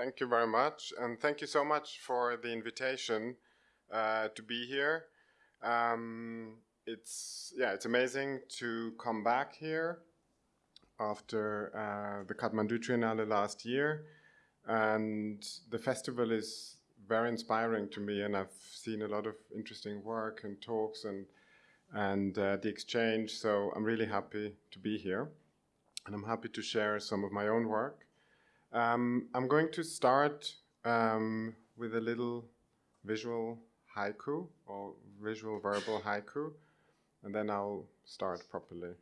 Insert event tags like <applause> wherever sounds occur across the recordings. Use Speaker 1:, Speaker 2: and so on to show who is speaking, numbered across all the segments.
Speaker 1: Thank you very much. And thank you so much for the invitation uh, to be here. Um, it's, yeah, it's amazing to come back here after uh, the Kathmandu Triennale last year. And the festival is very inspiring to me and I've seen a lot of interesting work and talks and, and uh, the exchange. So I'm really happy to be here and I'm happy to share some of my own work. Um, I'm going to start um, with a little visual haiku or visual verbal haiku and then I'll start properly.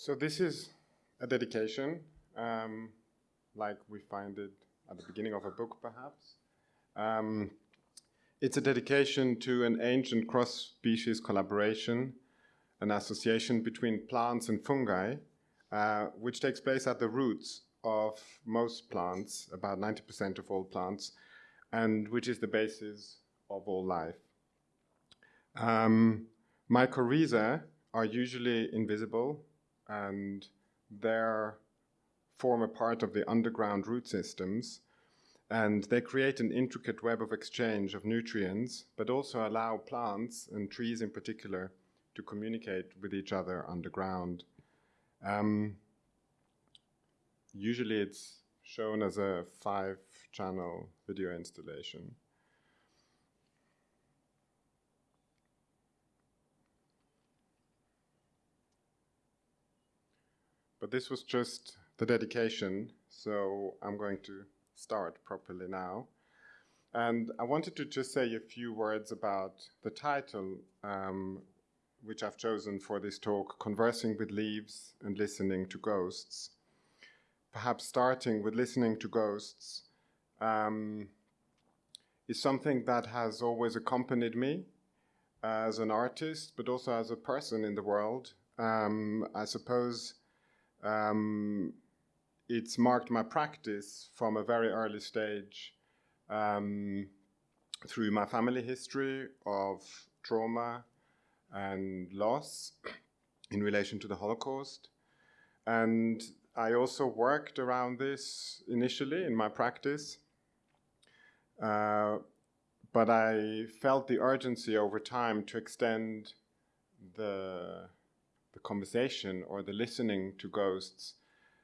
Speaker 1: So this is a dedication, um, like we find it at the beginning of a book, perhaps. Um, it's a dedication to an ancient cross-species collaboration, an association between plants and fungi, uh, which takes place at the roots of most plants, about 90% of all plants, and which is the basis of all life. Um, mycorrhizae are usually invisible and they form a part of the underground root systems and they create an intricate web of exchange of nutrients but also allow plants and trees in particular to communicate with each other underground. Um, usually it's shown as a five channel video installation. But this was just the dedication, so I'm going to start properly now. And I wanted to just say a few words about the title, um, which I've chosen for this talk, Conversing with Leaves and Listening to Ghosts. Perhaps starting with listening to ghosts um, is something that has always accompanied me as an artist, but also as a person in the world. Um, I suppose um, it's marked my practice from a very early stage um, through my family history of trauma and loss in relation to the Holocaust. And I also worked around this initially in my practice. Uh, but I felt the urgency over time to extend the, the conversation or the listening to ghosts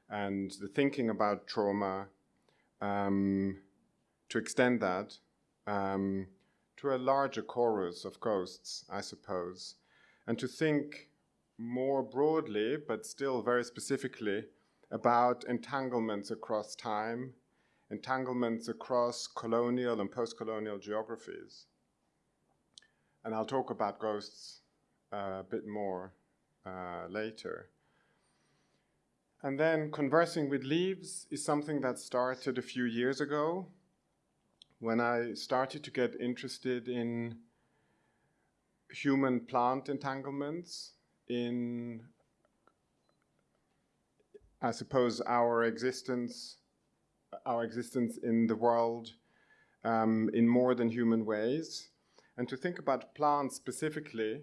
Speaker 1: and the thinking about trauma, um, to extend that um, to a larger chorus of ghosts, I suppose, and to think more broadly, but still very specifically, about entanglements across time, entanglements across colonial and post-colonial geographies. And I'll talk about ghosts uh, a bit more uh, later. And then conversing with leaves is something that started a few years ago when I started to get interested in human plant entanglements in, I suppose, our existence, our existence in the world um, in more than human ways, and to think about plants specifically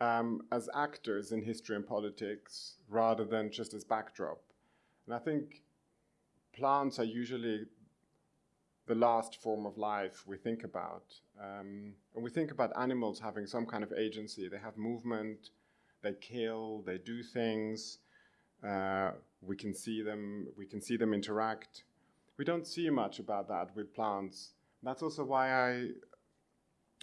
Speaker 1: um, as actors in history and politics rather than just as backdrop. And I think plants are usually the last form of life we think about. Um, and we think about animals having some kind of agency. They have movement, they kill, they do things. Uh, we can see them, we can see them interact. We don't see much about that with plants. That's also why I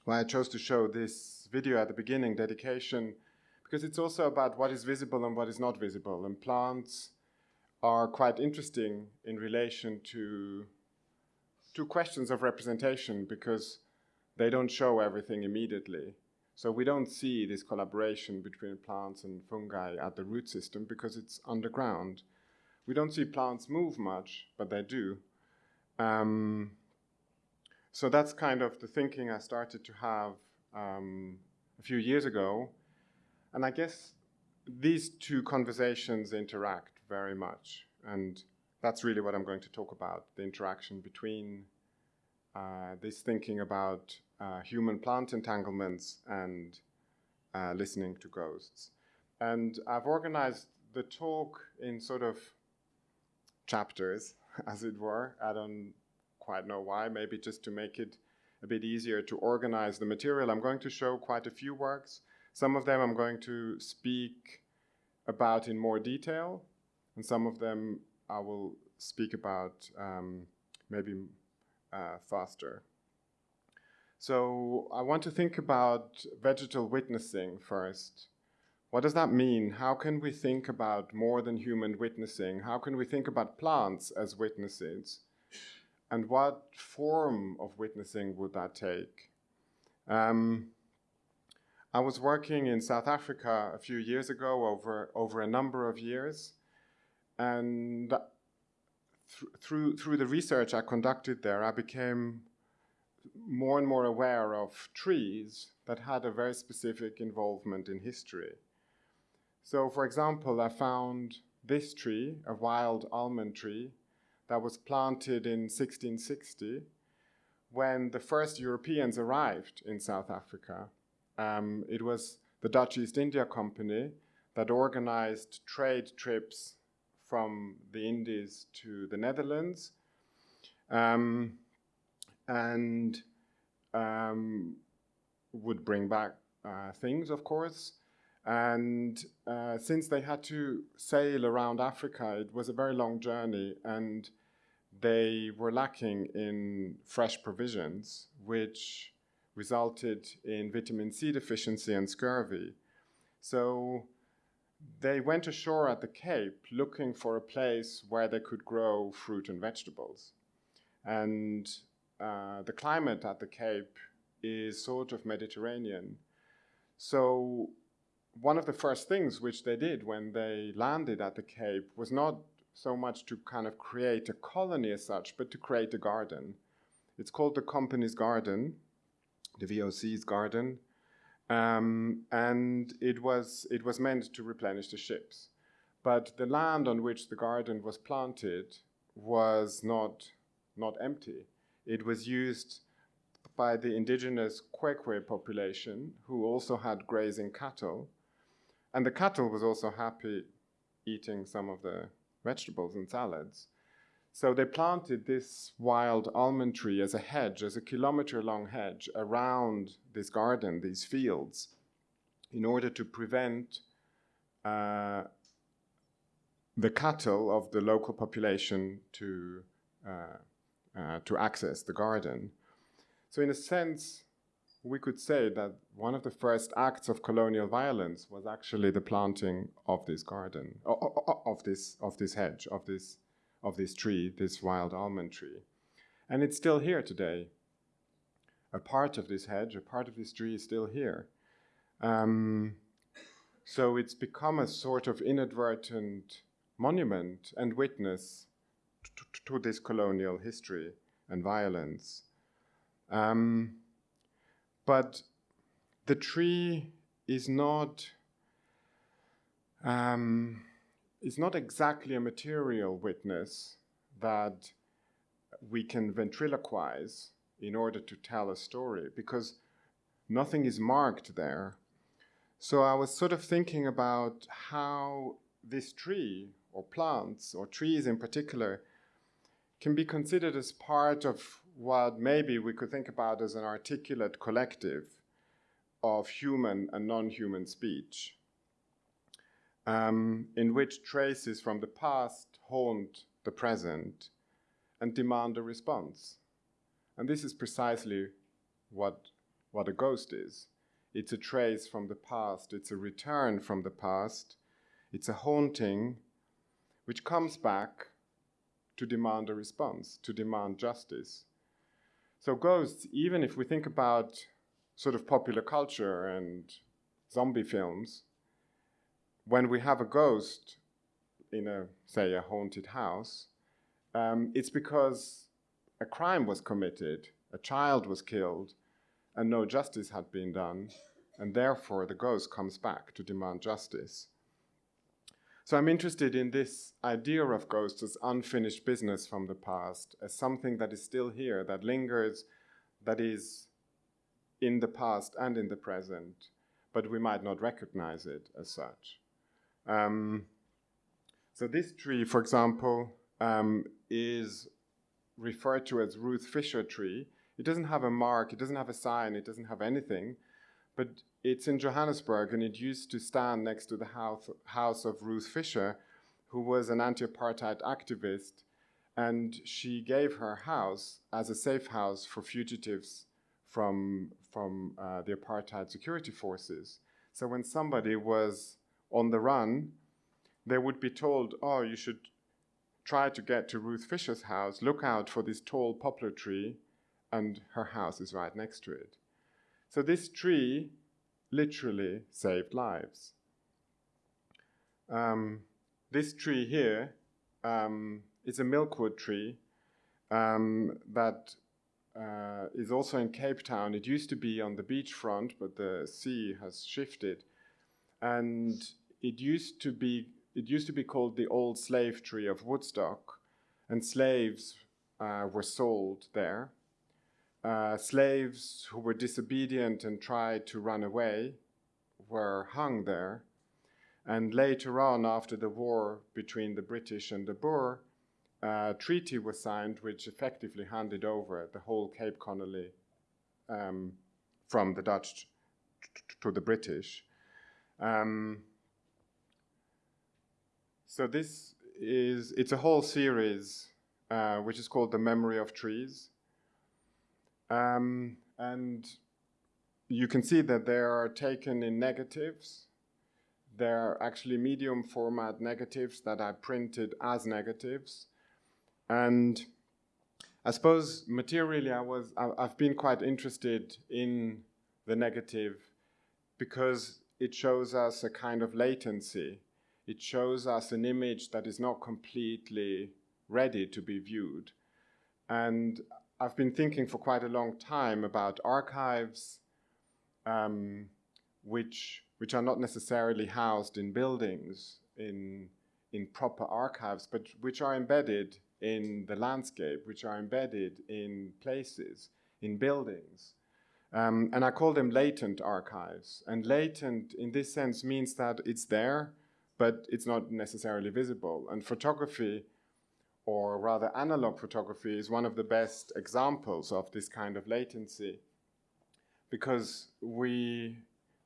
Speaker 1: why I chose to show this video at the beginning, dedication, because it's also about what is visible and what is not visible. And plants are quite interesting in relation to, to questions of representation because they don't show everything immediately. So we don't see this collaboration between plants and fungi at the root system because it's underground. We don't see plants move much, but they do. Um, so that's kind of the thinking I started to have um, a few years ago. And I guess these two conversations interact very much. And that's really what I'm going to talk about, the interaction between uh, this thinking about uh, human-plant entanglements and uh, listening to ghosts. And I've organized the talk in sort of chapters, <laughs> as it were. I don't quite know why, maybe just to make it a bit easier to organize the material. I'm going to show quite a few works. Some of them I'm going to speak about in more detail, and some of them I will speak about um, maybe uh, faster. So I want to think about vegetal witnessing first. What does that mean? How can we think about more than human witnessing? How can we think about plants as witnesses? And what form of witnessing would that take? Um, I was working in South Africa a few years ago over, over a number of years, and th through, through the research I conducted there, I became more and more aware of trees that had a very specific involvement in history. So, for example, I found this tree, a wild almond tree, that was planted in 1660 when the first Europeans arrived in South Africa. Um, it was the Dutch East India Company that organized trade trips from the Indies to the Netherlands um, and um, would bring back uh, things, of course. And uh, since they had to sail around Africa, it was a very long journey, and they were lacking in fresh provisions, which resulted in vitamin C deficiency and scurvy. So they went ashore at the Cape looking for a place where they could grow fruit and vegetables. And uh, the climate at the Cape is sort of Mediterranean. So one of the first things which they did when they landed at the Cape was not so much to kind of create a colony as such, but to create a garden. It's called the company's garden, the VOC's garden, Um, and it was, it was meant to replenish the ships. But the land on which the garden was planted was not, not empty. It was used by the indigenous Khoekhoe population, who also had grazing cattle. And the cattle was also happy eating some of the vegetables and salads. So they planted this wild almond tree as a hedge, as a kilometer long hedge around this garden, these fields, in order to prevent uh, the cattle of the local population to, uh, uh, to access the garden. So in a sense, we could say that one of the first acts of colonial violence was actually the planting of this garden, of this, of this hedge, of this, of this tree, this wild almond tree. And it's still here today. A part of this hedge, a part of this tree is still here. Um, so it's become a sort of inadvertent monument and witness to, to this colonial history and violence. Um, but the tree is not um, is not exactly a material witness that we can ventriloquize in order to tell a story because nothing is marked there. So I was sort of thinking about how this tree or plants or trees in particular can be considered as part of what maybe we could think about as an articulate collective of human and non-human speech, um, in which traces from the past haunt the present and demand a response. And this is precisely what, what a ghost is. It's a trace from the past, it's a return from the past, it's a haunting which comes back to demand a response, to demand justice. So ghosts, even if we think about sort of popular culture and zombie films, when we have a ghost in a, say, a haunted house, um, it's because a crime was committed, a child was killed, and no justice had been done, and therefore the ghost comes back to demand justice. So I'm interested in this idea of ghosts as unfinished business from the past, as something that is still here, that lingers, that is in the past and in the present, but we might not recognize it as such. Um, so this tree, for example, um, is referred to as Ruth Fisher tree. It doesn't have a mark, it doesn't have a sign, it doesn't have anything, but it's in Johannesburg, and it used to stand next to the house, house of Ruth Fisher, who was an anti-apartheid activist, and she gave her house as a safe house for fugitives from, from uh, the apartheid security forces. So when somebody was on the run, they would be told, oh, you should try to get to Ruth Fisher's house, look out for this tall poplar tree, and her house is right next to it. So this tree literally saved lives. Um, this tree here um, is a milkwood tree um, that uh, is also in Cape Town. It used to be on the beachfront, but the sea has shifted. And it used to be it used to be called the old slave tree of Woodstock, and slaves uh, were sold there. Uh, slaves who were disobedient and tried to run away were hung there. And later on, after the war between the British and the Boer, a treaty was signed which effectively handed over the whole Cape Colony um, from the Dutch to the British. Um, so this is, it's a whole series uh, which is called The Memory of Trees. Um, and you can see that they are taken in negatives. They're actually medium format negatives that I printed as negatives. And I suppose materially I was, I've been quite interested in the negative because it shows us a kind of latency. It shows us an image that is not completely ready to be viewed. And I've been thinking for quite a long time about archives, um, which, which are not necessarily housed in buildings, in, in proper archives, but which are embedded in the landscape, which are embedded in places, in buildings. Um, and I call them latent archives. And latent, in this sense, means that it's there, but it's not necessarily visible. And photography, or rather analog photography, is one of the best examples of this kind of latency. Because we,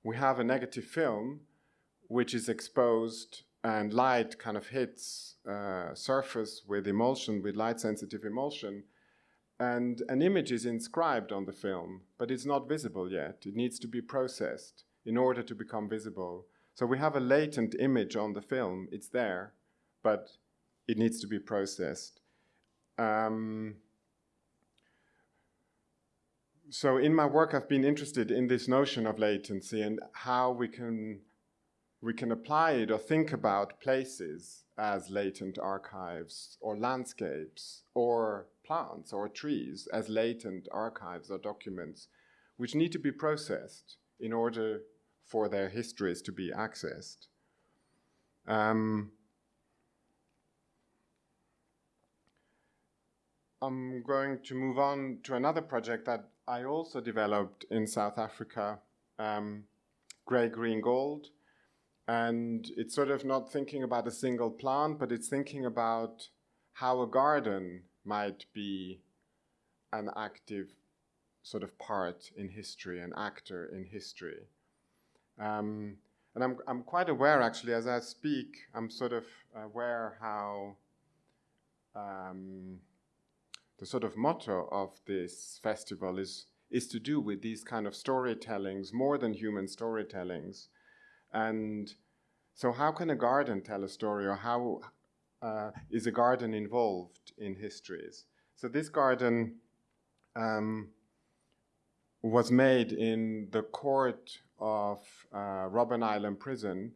Speaker 1: we have a negative film which is exposed and light kind of hits uh, surface with emulsion, with light sensitive emulsion, and an image is inscribed on the film, but it's not visible yet. It needs to be processed in order to become visible. So we have a latent image on the film, it's there, but it needs to be processed. Um, so in my work, I've been interested in this notion of latency and how we can we can apply it or think about places as latent archives or landscapes or plants or trees as latent archives or documents which need to be processed in order for their histories to be accessed. Um, I'm going to move on to another project that I also developed in South Africa, um, Grey Green Gold, and it's sort of not thinking about a single plant, but it's thinking about how a garden might be an active sort of part in history, an actor in history. Um, and I'm, I'm quite aware, actually, as I speak, I'm sort of aware how um, the sort of motto of this festival is, is to do with these kind of storytellings, more than human storytellings, and so how can a garden tell a story or how uh, is a garden involved in histories? So this garden um, was made in the court of uh, Robben Island prison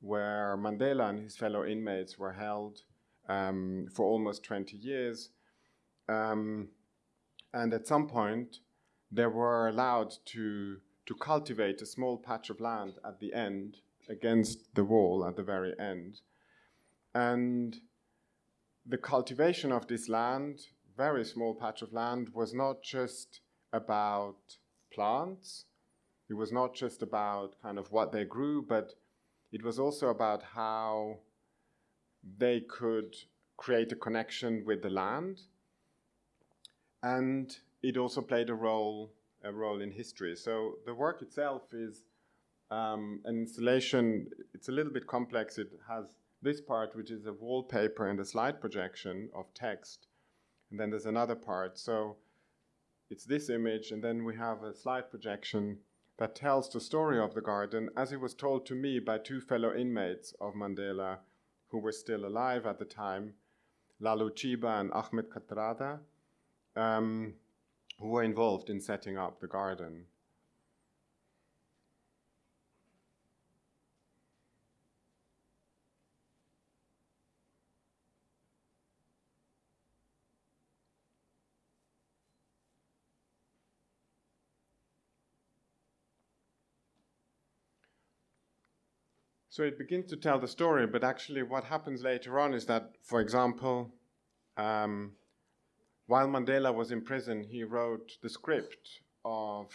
Speaker 1: where Mandela and his fellow inmates were held um, for almost 20 years. Um, and at some point, they were allowed to to cultivate a small patch of land at the end against the wall at the very end. And the cultivation of this land, very small patch of land, was not just about plants. It was not just about kind of what they grew, but it was also about how they could create a connection with the land. And it also played a role a role in history. So the work itself is um, an installation. It's a little bit complex. It has this part, which is a wallpaper and a slide projection of text. And then there's another part. So it's this image, and then we have a slide projection that tells the story of the garden as it was told to me by two fellow inmates of Mandela who were still alive at the time, Lalu Chiba and Ahmed Kathrada. Um, who were involved in setting up the garden. So it begins to tell the story, but actually what happens later on is that, for example, um, while Mandela was in prison, he wrote the script of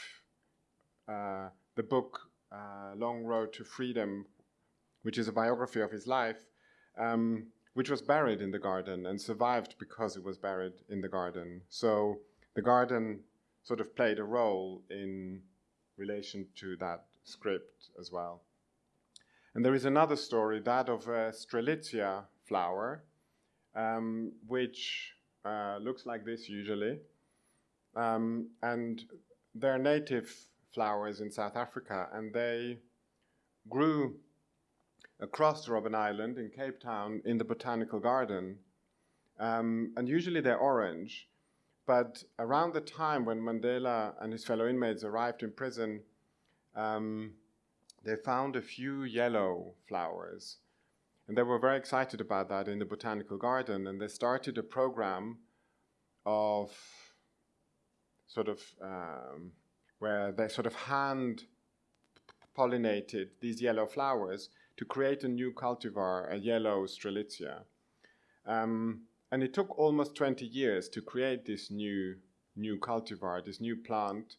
Speaker 1: uh, the book uh, Long Road to Freedom, which is a biography of his life, um, which was buried in the garden and survived because it was buried in the garden. So the garden sort of played a role in relation to that script as well. And there is another story, that of a Strelitzia flower, um, which uh, looks like this usually. Um, and they're native flowers in South Africa, and they grew across Robben Island in Cape Town in the botanical garden. Um, and usually they're orange. But around the time when Mandela and his fellow inmates arrived in prison, um, they found a few yellow flowers. And they were very excited about that in the botanical garden, and they started a program of sort of um, where they sort of hand pollinated these yellow flowers to create a new cultivar, a yellow strelitzia. Um, and it took almost 20 years to create this new, new cultivar, this new plant,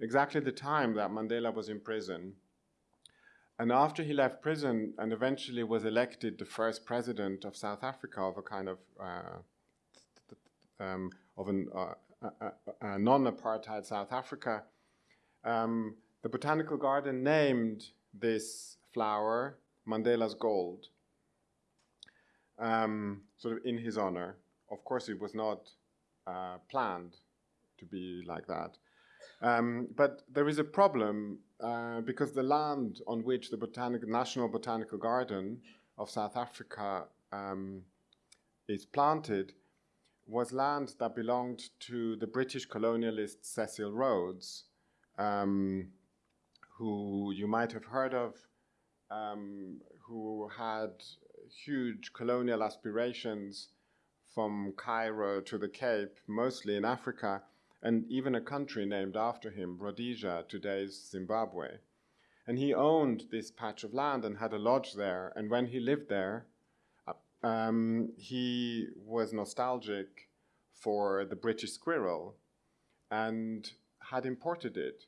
Speaker 1: exactly the time that Mandela was in prison. And after he left prison and eventually was elected the first president of South Africa of a kind of uh, um, of an, uh, a, a non-apartheid South Africa, um, the botanical garden named this flower Mandela's gold, um, sort of in his honor. Of course, it was not uh, planned to be like that. Um, but there is a problem uh, because the land on which the Botanic National Botanical Garden of South Africa um, is planted was land that belonged to the British colonialist Cecil Rhodes, um, who you might have heard of, um, who had huge colonial aspirations from Cairo to the Cape, mostly in Africa, and even a country named after him, Rhodesia, today's Zimbabwe. And he owned this patch of land and had a lodge there. And when he lived there, um, he was nostalgic for the British squirrel and had imported it.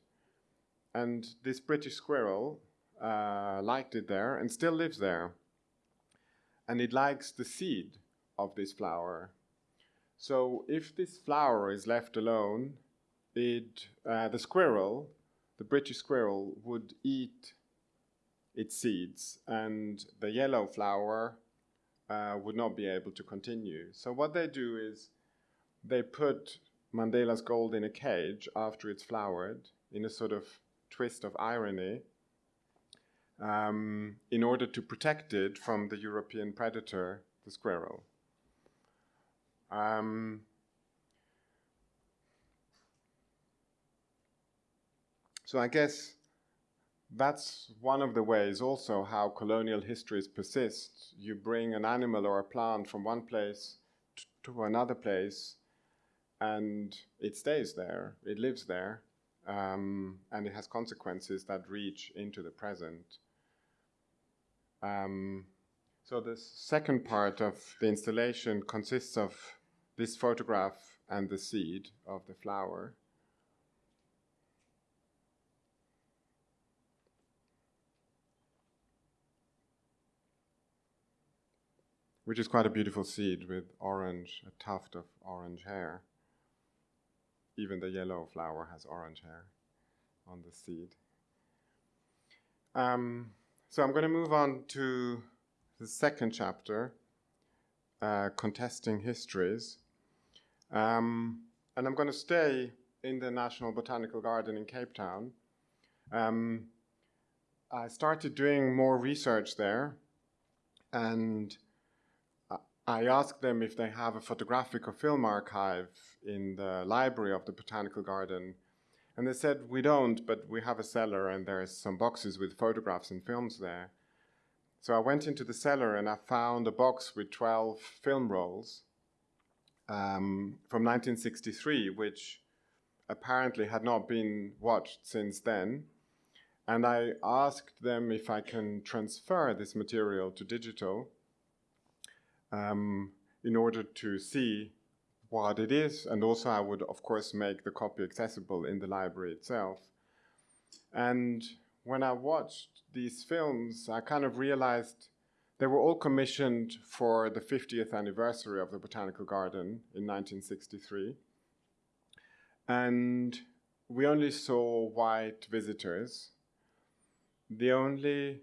Speaker 1: And this British squirrel uh, liked it there and still lives there. And it likes the seed of this flower. So if this flower is left alone, it, uh, the squirrel, the British squirrel, would eat its seeds, and the yellow flower uh, would not be able to continue. So what they do is they put Mandela's gold in a cage after it's flowered, in a sort of twist of irony, um, in order to protect it from the European predator, the squirrel. Um, so I guess that's one of the ways also how colonial histories persist. You bring an animal or a plant from one place to another place and it stays there, it lives there, um, and it has consequences that reach into the present. Um, so the second part of the installation consists of this photograph and the seed of the flower. Which is quite a beautiful seed with orange, a tuft of orange hair. Even the yellow flower has orange hair on the seed. Um, so I'm going to move on to the second chapter, uh, Contesting Histories. Um, and I'm going to stay in the National Botanical Garden in Cape Town. Um, I started doing more research there, and I asked them if they have a photographic or film archive in the library of the Botanical Garden. And they said, we don't, but we have a cellar and there's some boxes with photographs and films there. So I went into the cellar and I found a box with 12 film rolls um, from 1963, which apparently had not been watched since then. And I asked them if I can transfer this material to digital um, in order to see what it is. And also I would, of course, make the copy accessible in the library itself. And when I watched these films, I kind of realized they were all commissioned for the 50th anniversary of the Botanical Garden in 1963. And we only saw white visitors. The only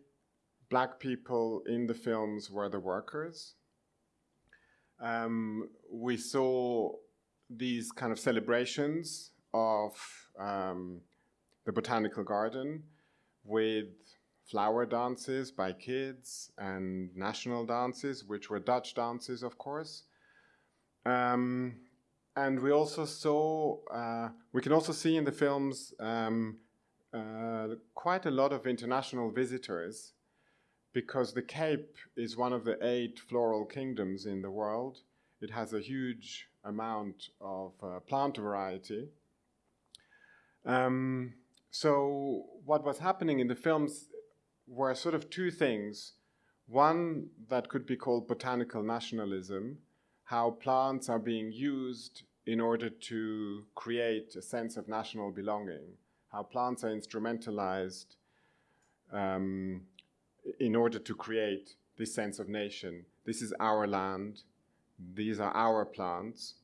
Speaker 1: black people in the films were the workers. Um, we saw these kind of celebrations of um, the Botanical Garden with flower dances by kids and national dances, which were Dutch dances, of course. Um, and we also saw, uh, we can also see in the films um, uh, quite a lot of international visitors because the Cape is one of the eight floral kingdoms in the world. It has a huge amount of uh, plant variety. Um, so what was happening in the films were sort of two things. One that could be called botanical nationalism, how plants are being used in order to create a sense of national belonging, how plants are instrumentalized um, in order to create this sense of nation. This is our land, these are our plants,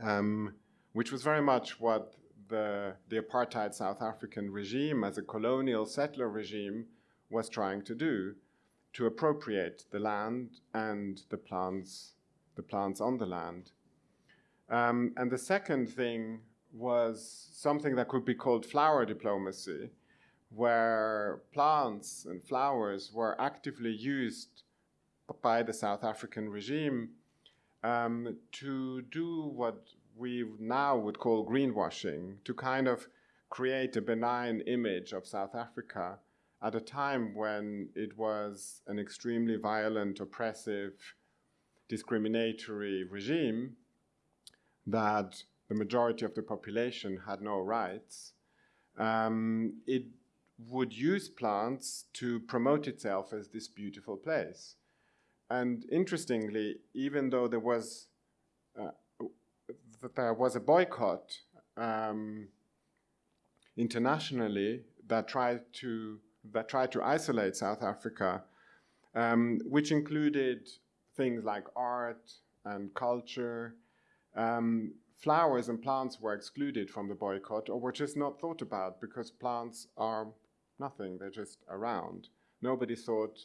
Speaker 1: um, which was very much what the, the apartheid South African regime, as a colonial settler regime, was trying to do to appropriate the land and the plants, the plants on the land. Um, and the second thing was something that could be called flower diplomacy, where plants and flowers were actively used by the South African regime um, to do what we now would call greenwashing, to kind of create a benign image of South Africa at a time when it was an extremely violent, oppressive, discriminatory regime that the majority of the population had no rights. Um, it would use plants to promote itself as this beautiful place. And interestingly, even though there was uh, that there was a boycott um, internationally that tried to that tried to isolate South Africa, um, which included things like art and culture. Um, flowers and plants were excluded from the boycott or were just not thought about because plants are nothing, they're just around. Nobody thought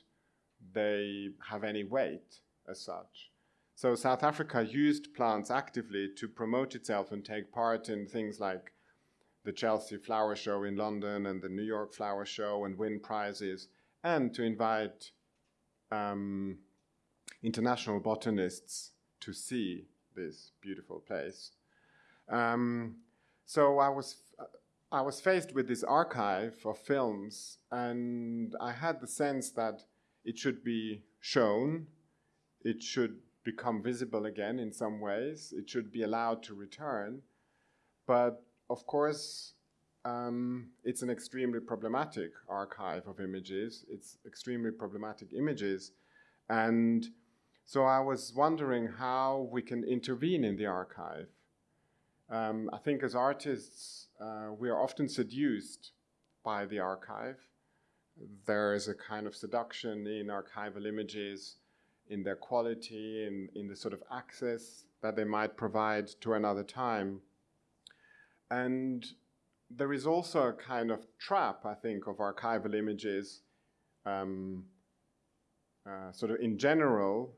Speaker 1: they have any weight as such. So South Africa used plants actively to promote itself and take part in things like the Chelsea Flower Show in London and the New York Flower Show and win prizes, and to invite um, international botanists to see this beautiful place. Um, so I was I was faced with this archive of films, and I had the sense that it should be shown, it should become visible again in some ways, it should be allowed to return. But of course, um, it's an extremely problematic archive of images, it's extremely problematic images. And so I was wondering how we can intervene in the archive. Um, I think as artists, uh, we are often seduced by the archive. There is a kind of seduction in archival images, in their quality, in, in the sort of access that they might provide to another time. And there is also a kind of trap, I think, of archival images, um, uh, sort of in general,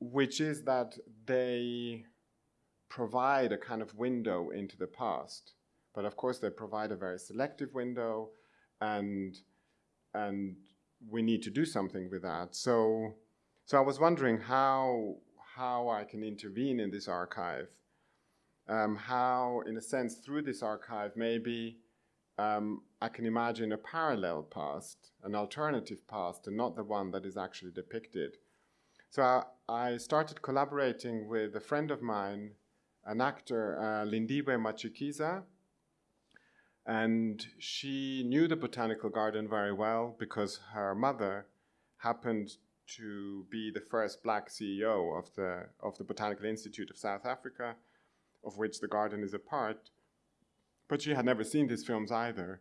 Speaker 1: which is that they provide a kind of window into the past. But of course, they provide a very selective window, and and we need to do something with that. So, so I was wondering how how I can intervene in this archive, um, how, in a sense, through this archive, maybe um, I can imagine a parallel past, an alternative past, and not the one that is actually depicted. So I, I started collaborating with a friend of mine an actor, uh, Lindiwe Matshikiza, and she knew the botanical garden very well because her mother happened to be the first black CEO of the, of the Botanical Institute of South Africa, of which the garden is a part. But she had never seen these films either.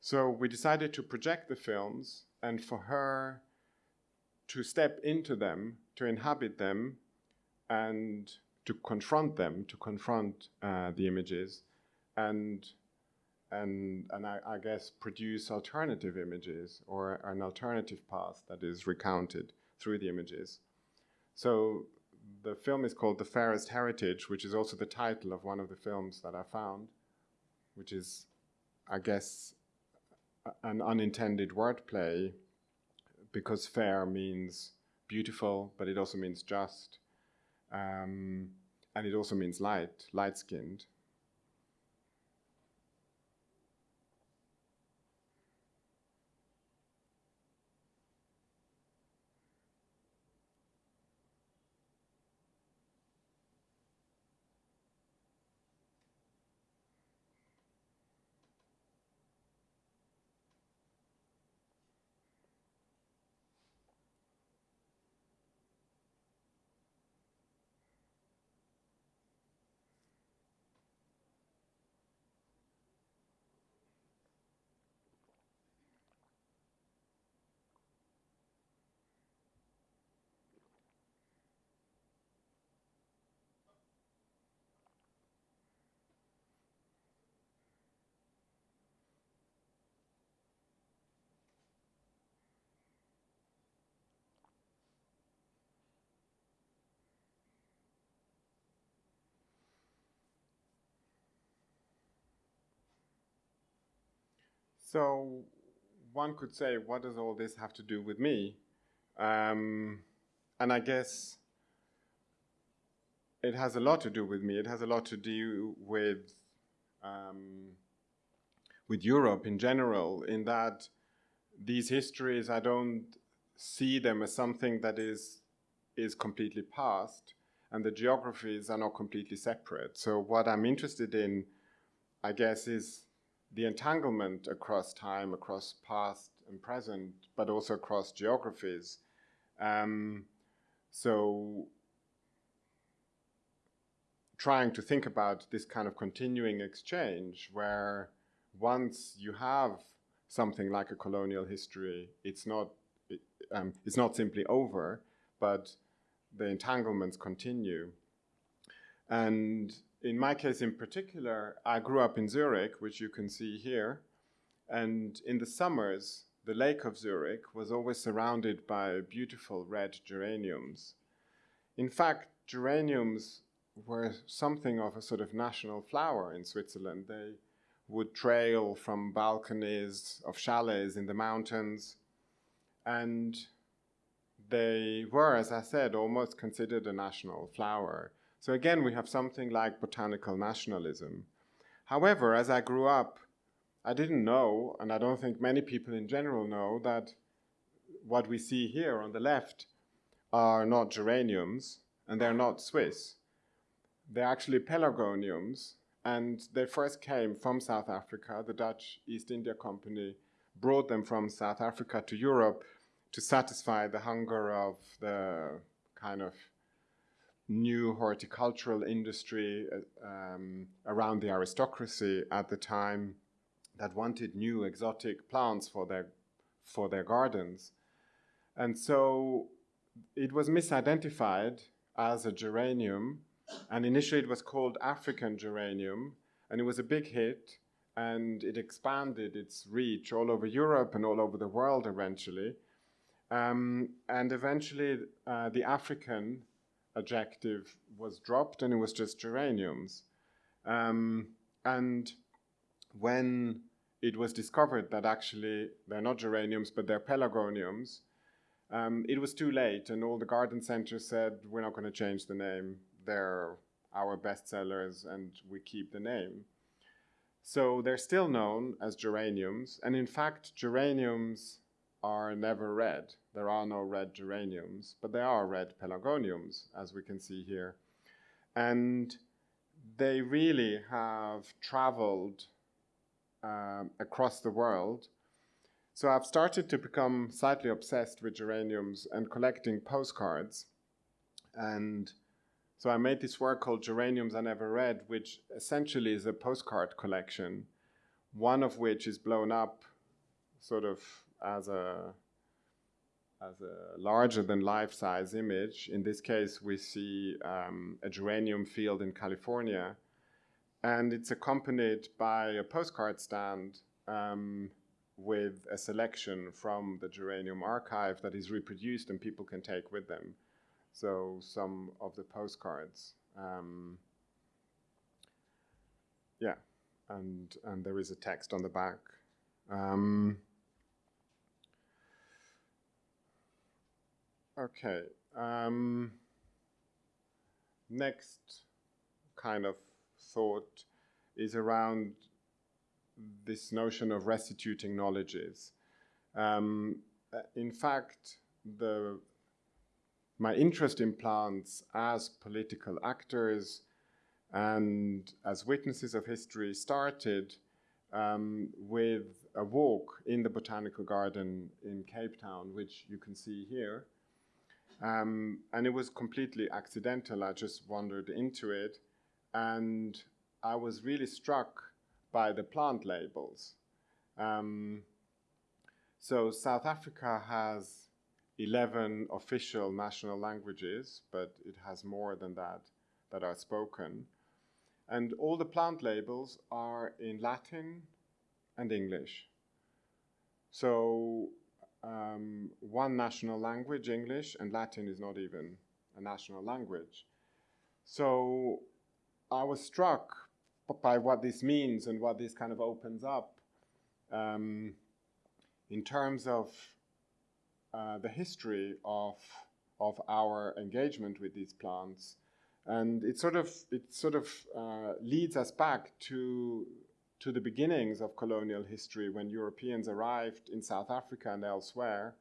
Speaker 1: So we decided to project the films and for her to step into them, to inhabit them, and to confront them, to confront uh, the images, and and and I, I, guess produce alternative images or an alternative path that is recounted through the images. So the film is called The Fairest Heritage, which is also the title of one of the films that I found, which is, I guess, an unintended wordplay because fair means beautiful, but it also means just. Um, and it also means light, light-skinned. So one could say, what does all this have to do with me? Um, and I guess it has a lot to do with me. It has a lot to do with um, with Europe in general, in that these histories I don't see them as something that is is completely past, and the geographies are not completely separate. So what I'm interested in, I guess, is the entanglement across time, across past and present, but also across geographies. Um, so trying to think about this kind of continuing exchange where once you have something like a colonial history, it's not, it, um, it's not simply over, but the entanglements continue. And in my case in particular, I grew up in Zurich, which you can see here. And in the summers, the lake of Zurich was always surrounded by beautiful red geraniums. In fact, geraniums were something of a sort of national flower in Switzerland. They would trail from balconies of chalets in the mountains. And they were, as I said, almost considered a national flower. So again, we have something like botanical nationalism. However, as I grew up, I didn't know, and I don't think many people in general know, that what we see here on the left are not geraniums, and they're not Swiss. They're actually pelargoniums, and they first came from South Africa. The Dutch East India Company brought them from South Africa to Europe to satisfy the hunger of the kind of new horticultural industry uh, um, around the aristocracy at the time that wanted new exotic plants for their, for their gardens. And so it was misidentified as a geranium, and initially it was called African geranium, and it was a big hit, and it expanded its reach all over Europe and all over the world eventually. Um, and eventually uh, the African adjective was dropped and it was just geraniums. Um, and when it was discovered that actually they're not geraniums but they're pelargoniums, um, it was too late and all the garden centers said, we're not going to change the name. They're our best sellers and we keep the name. So they're still known as geraniums. And in fact, geraniums are never red. There are no red geraniums, but there are red pelargoniums, as we can see here. And they really have traveled um, across the world. So I've started to become slightly obsessed with geraniums and collecting postcards. And so I made this work called Geraniums Are Never Red, which essentially is a postcard collection, one of which is blown up sort of as a as a larger than life size image. In this case, we see um, a geranium field in California, and it's accompanied by a postcard stand um, with a selection from the geranium archive that is reproduced and people can take with them. So some of the postcards. Um, yeah, and, and there is a text on the back. Um, Okay. Um, next kind of thought is around this notion of restituting knowledges. Um, uh, in fact, the, my interest in plants as political actors and as witnesses of history started um, with a walk in the botanical garden in Cape Town, which you can see here. Um, and it was completely accidental. I just wandered into it. And I was really struck by the plant labels. Um, so South Africa has 11 official national languages, but it has more than that that are spoken. And all the plant labels are in Latin and English. So um, one national language, English, and Latin is not even a national language. So I was struck by what this means and what this kind of opens up um, in terms of uh, the history of of our engagement with these plants, and it sort of it sort of uh, leads us back to to the beginnings of colonial history when Europeans arrived in South Africa and elsewhere,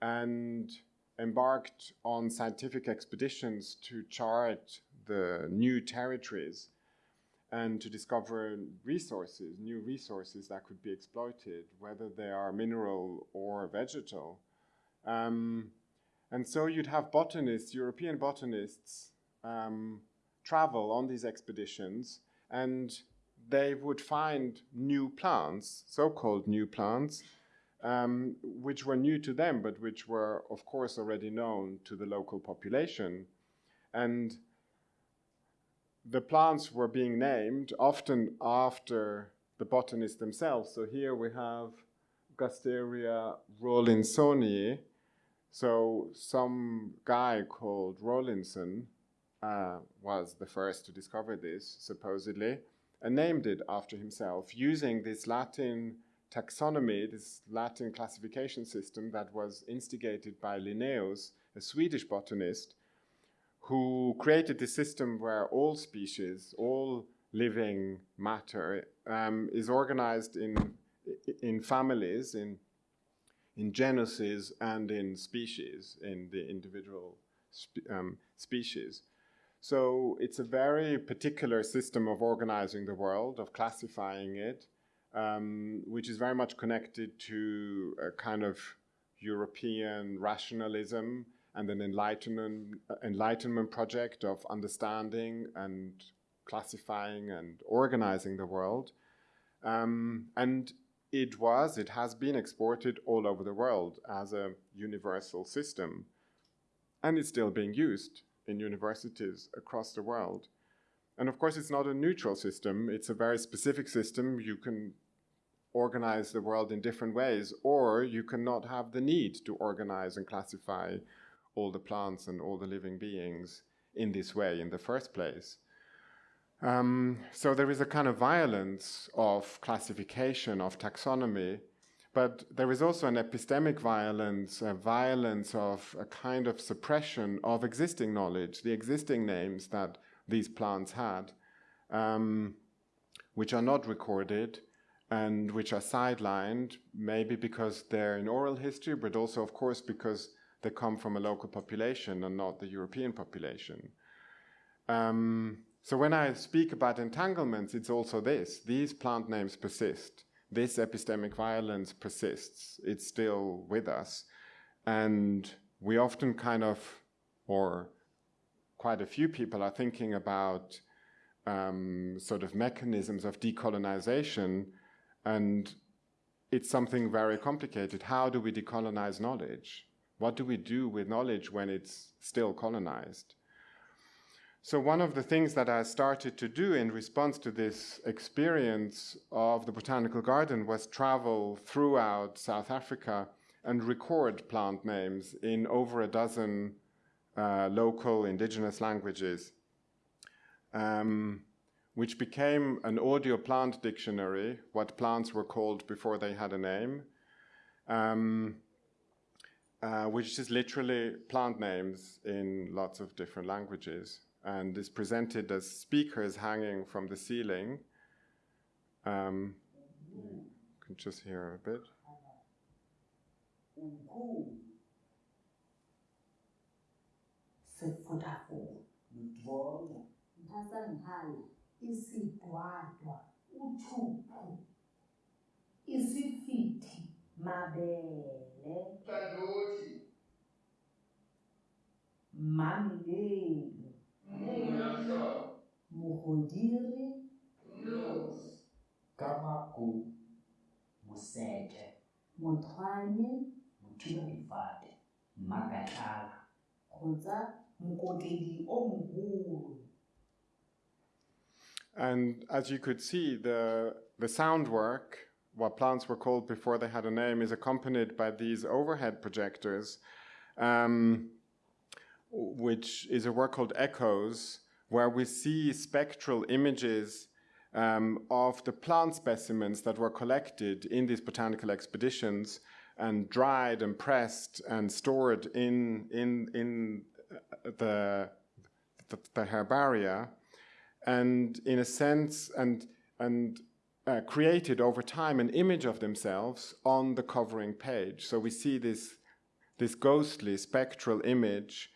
Speaker 1: and embarked on scientific expeditions to chart the new territories and to discover resources, new resources that could be exploited, whether they are mineral or vegetal. Um, and so you'd have botanists, European botanists, um, travel on these expeditions and they would find new plants, so-called new plants, um, which were new to them, but which were, of course, already known to the local population. And the plants were being named often after the botanists themselves. So here we have Gasteria rawlinsonii. So some guy called Rawlinson uh, was the first to discover this, supposedly, and named it after himself using this Latin taxonomy, this Latin classification system that was instigated by Linnaeus, a Swedish botanist, who created this system where all species, all living matter um, is organized in, in families, in, in genuses and in species, in the individual spe um, species. So it's a very particular system of organizing the world, of classifying it, um, which is very much connected to a kind of European rationalism and an enlightenment, enlightenment project of understanding and classifying and organizing the world. Um, and it was, it has been exported all over the world as a universal system. And it's still being used in universities across the world. And of course, it's not a neutral system. It's a very specific system. You can organize the world in different ways, or you cannot have the need to organize and classify all the plants and all the living beings in this way in the first place. Um, so there is a kind of violence of classification, of taxonomy, but there is also an epistemic violence, a violence of a kind of suppression of existing knowledge, the existing names that these plants had, um, which are not recorded and which are sidelined, maybe because they're in oral history, but also, of course, because they come from a local population and not the European population. Um, so when I speak about entanglements, it's also this. These plant names persist. This epistemic violence persists. It's still with us. And we often kind of, or quite a few people are thinking about um, sort of mechanisms of decolonization and it's something very complicated. How do we decolonize knowledge? What do we do with knowledge when it's still colonized? So one of the things that I started to do in response to this experience of the Botanical Garden was travel throughout South Africa and record plant names in over a dozen uh, local indigenous languages, um, which became an audio plant dictionary, what plants were called before they had a name. Um, uh, which is literally plant names in lots of different languages and is presented as speakers hanging from the ceiling. Um, you can just hear a bit.
Speaker 2: mabele
Speaker 3: Tandoori,
Speaker 2: mamelelo
Speaker 3: Munasha,
Speaker 2: mogodiri
Speaker 3: Nose,
Speaker 4: Kamaku Musete
Speaker 2: mothwane
Speaker 4: Muthuba Difate Makatala
Speaker 2: kgotsa mokotedi o mogolo.
Speaker 1: And as you could see, the, the sound work, what plants were called before they had a name, is accompanied by these overhead projectors, um, which is a work called Echoes, where we see spectral images um, of the plant specimens that were collected in these botanical expeditions and dried and pressed and stored in, in, in uh, the, the, the herbaria and in a sense and, and uh, created over time an image of themselves on the covering page. So we see this, this ghostly spectral image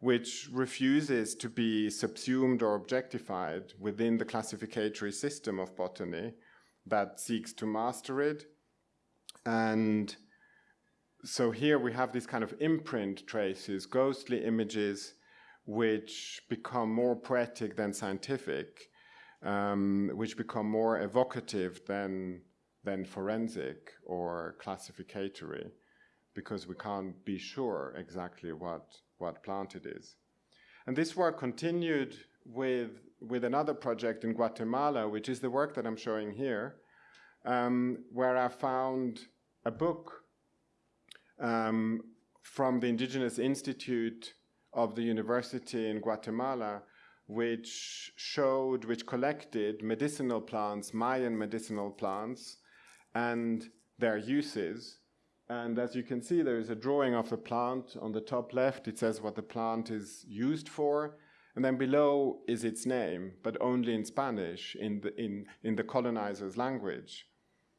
Speaker 1: which refuses to be subsumed or objectified within the classificatory system of botany that seeks to master it. And so here we have these kind of imprint traces, ghostly images, which become more poetic than scientific, um, which become more evocative than, than forensic or classificatory, because we can't be sure exactly what, what plant it is. And this work continued with, with another project in Guatemala, which is the work that I'm showing here, um, where I found a book um, from the Indigenous Institute of the University in Guatemala, which showed, which collected medicinal plants, Mayan medicinal plants, and their uses. And as you can see, there is a drawing of the plant on the top left. It says what the plant is used for. And then below is its name, but only in Spanish, in the, in, in the colonizer's language.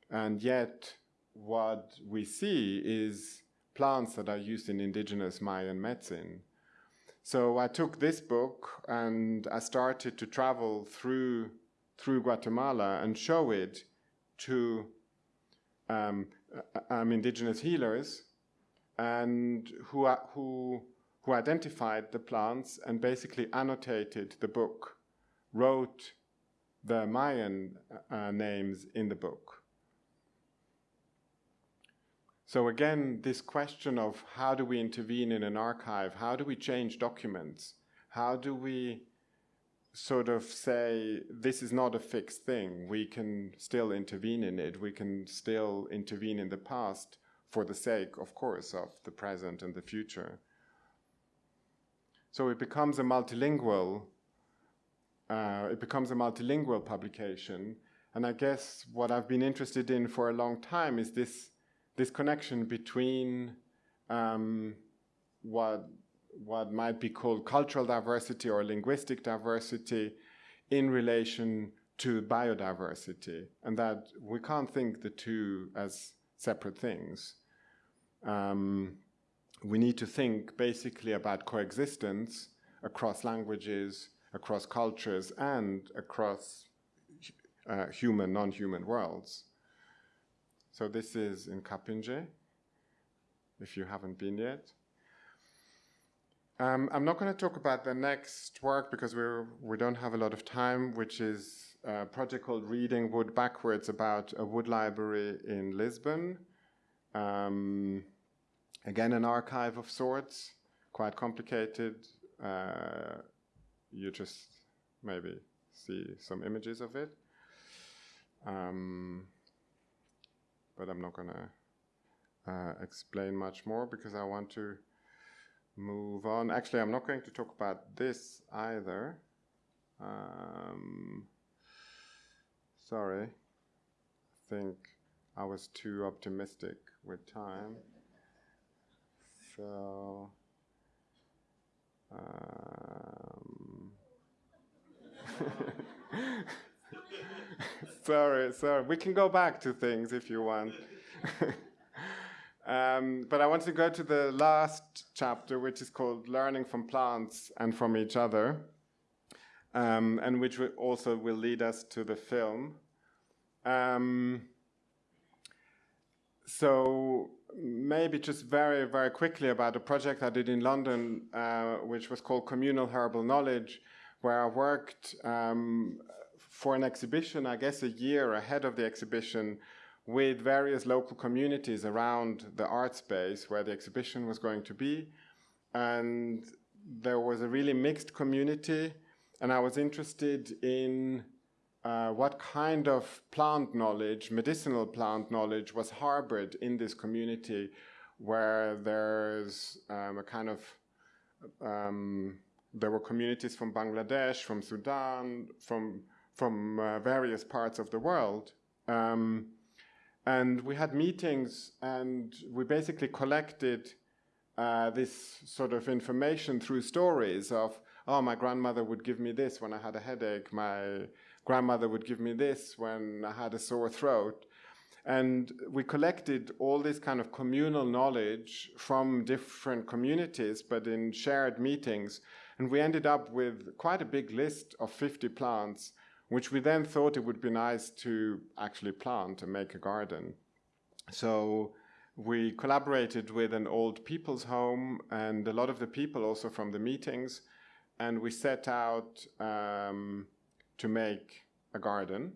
Speaker 1: And yet, what we see is plants that are used in indigenous Mayan medicine. So I took this book and I started to travel through, through Guatemala and show it to um, um, indigenous healers and who, who, who identified the plants and basically annotated the book, wrote the Mayan uh, names in the book. So again, this question of how do we intervene in an archive? How do we change documents? How do we sort of say this is not a fixed thing? We can still intervene in it. We can still intervene in the past for the sake, of course, of the present and the future. So it becomes a multilingual. Uh, it becomes a multilingual publication, and I guess what I've been interested in for a long time is this this connection between um, what what might be called cultural diversity or linguistic diversity in relation to biodiversity, and that we can't think the two as separate things. Um, we need to think basically about coexistence across languages, across cultures, and across uh, human, non-human worlds. So this is in Kapinje, if you haven't been yet. Um, I'm not going to talk about the next work because we're, we don't have a lot of time, which is a project called Reading Wood Backwards about a wood library in Lisbon. Um, again, an archive of sorts, quite complicated. Uh, you just maybe see some images of it. Um, but I'm not going to uh, explain much more because I want to move on. Actually, I'm not going to talk about this either. Um, sorry, I think I was too optimistic with time. So, um, <laughs> sorry, sorry. We can go back to things if you want. <laughs> um, but I want to go to the last chapter, which is called Learning from Plants and from Each Other, um, and which also will lead us to the film. Um, so maybe just very, very quickly about a project I did in London, uh, which was called Communal Herbal Knowledge, where I worked um, for an exhibition, I guess a year ahead of the exhibition, with various local communities around the art space where the exhibition was going to be. And there was a really mixed community, and I was interested in uh, what kind of plant knowledge, medicinal plant knowledge, was harbored in this community where there's um, a kind of um, there were communities from Bangladesh, from Sudan, from from uh, various parts of the world. Um, and we had meetings, and we basically collected uh, this sort of information through stories of, oh, my grandmother would give me this when I had a headache, my grandmother would give me this when I had a sore throat. And we collected all this kind of communal knowledge from different communities, but in shared meetings. And we ended up with quite a big list of 50 plants, which we then thought it would be nice to actually plant and make a garden. So we collaborated with an old people's home and a lot of the people also from the meetings, and we set out um, to make a garden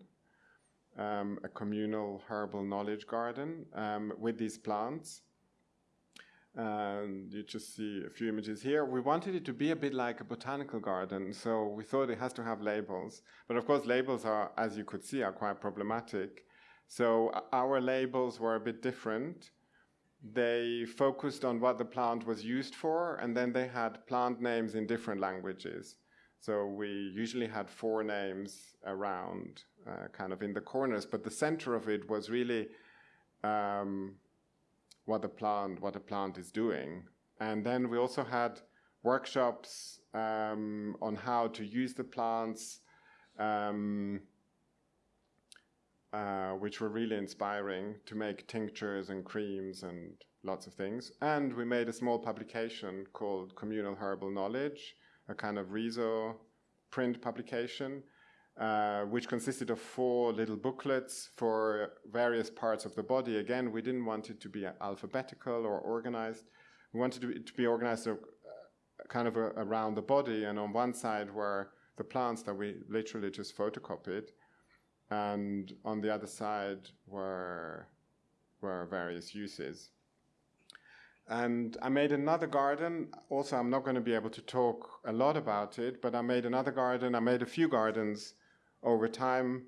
Speaker 1: um, a communal herbal knowledge garden um, with these plants. And you just see a few images here. We wanted it to be a bit like a botanical garden, so we thought it has to have labels. But of course, labels are, as you could see, are quite problematic. So our labels were a bit different. They focused on what the plant was used for, and then they had plant names in different languages. So we usually had four names around, uh, kind of in the corners, but the center of it was really um, what the plant what the plant is doing. And then we also had workshops um, on how to use the plants, um, uh, which were really inspiring to make tinctures and creams and lots of things. And we made a small publication called Communal Herbal Knowledge, a kind of Riso print publication, uh, which consisted of four little booklets for various parts of the body. Again, we didn't want it to be alphabetical or organized. We wanted it to be organized uh, kind of a, around the body, and on one side were the plants that we literally just photocopied, and on the other side were were various uses. And I made another garden. Also, I'm not going to be able to talk a lot about it, but I made another garden. I made a few gardens over time,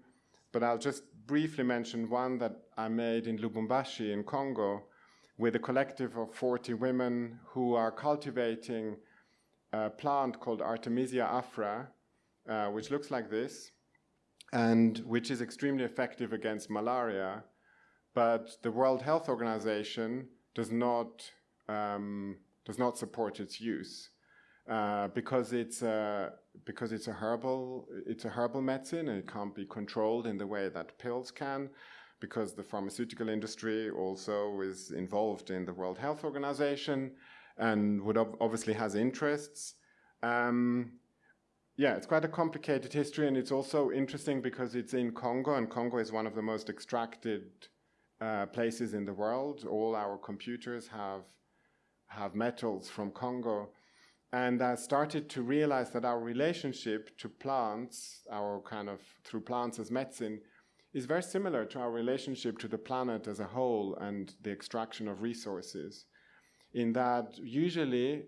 Speaker 1: but I'll just briefly mention one that I made in Lubumbashi in Congo with a collective of 40 women who are cultivating a plant called Artemisia afra, uh, which looks like this, and which is extremely effective against malaria. But the World Health Organization does not um, does not support its use uh, because it's a, because it's a herbal it's a herbal medicine and it can't be controlled in the way that pills can because the pharmaceutical industry also is involved in the World Health Organization and would ob obviously has interests. Um, yeah, it's quite a complicated history, and it's also interesting because it's in Congo, and Congo is one of the most extracted uh, places in the world. All our computers have have metals from Congo. And I started to realize that our relationship to plants, our kind of through plants as medicine, is very similar to our relationship to the planet as a whole and the extraction of resources. In that, usually,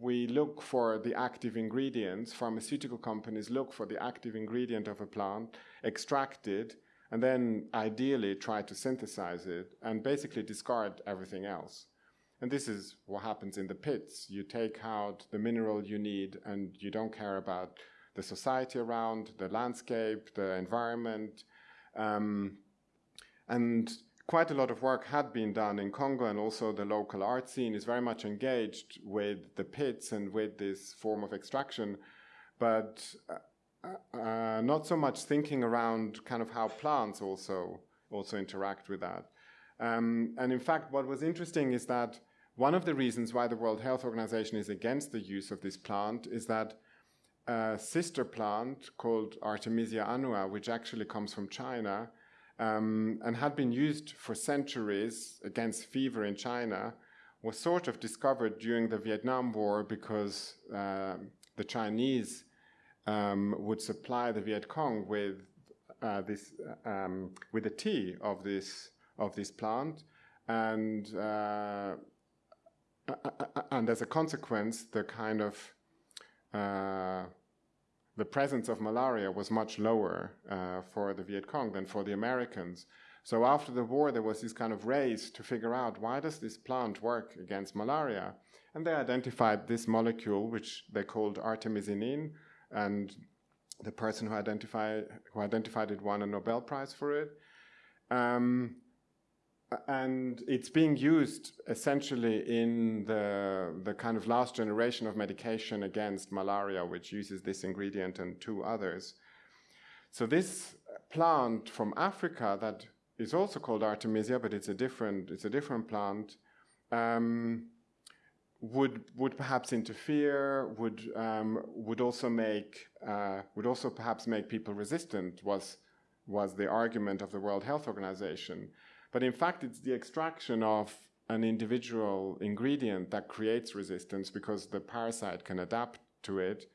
Speaker 1: we look for the active ingredients, pharmaceutical companies look for the active ingredient of a plant, extract it, and then ideally try to synthesize it and basically discard everything else. And this is what happens in the pits. You take out the mineral you need and you don't care about the society around, the landscape, the environment. Um, and quite a lot of work had been done in Congo, and also the local art scene is very much engaged with the pits and with this form of extraction, but uh, uh, not so much thinking around kind of how plants also also interact with that. Um, and in fact, what was interesting is that one of the reasons why the World Health Organization is against the use of this plant is that a sister plant called Artemisia annua, which actually comes from China um, and had been used for centuries against fever in China, was sort of discovered during the Vietnam War because uh, the Chinese um, would supply the Viet Cong with uh, this um, with the tea of this of this plant, and uh, and as a consequence, the kind of uh, the presence of malaria was much lower uh, for the Viet Cong than for the Americans. So after the war, there was this kind of race to figure out why does this plant work against malaria, and they identified this molecule, which they called artemisinin, and the person who identified who identified it won a Nobel Prize for it. Um, and it's being used essentially in the the kind of last generation of medication against malaria, which uses this ingredient and two others. So this plant from Africa that is also called artemisia, but it's a different it's a different plant. Um, would would perhaps interfere, would um, would also make uh, would also perhaps make people resistant. Was was the argument of the World Health Organization, but in fact it's the extraction of an individual ingredient that creates resistance because the parasite can adapt to it.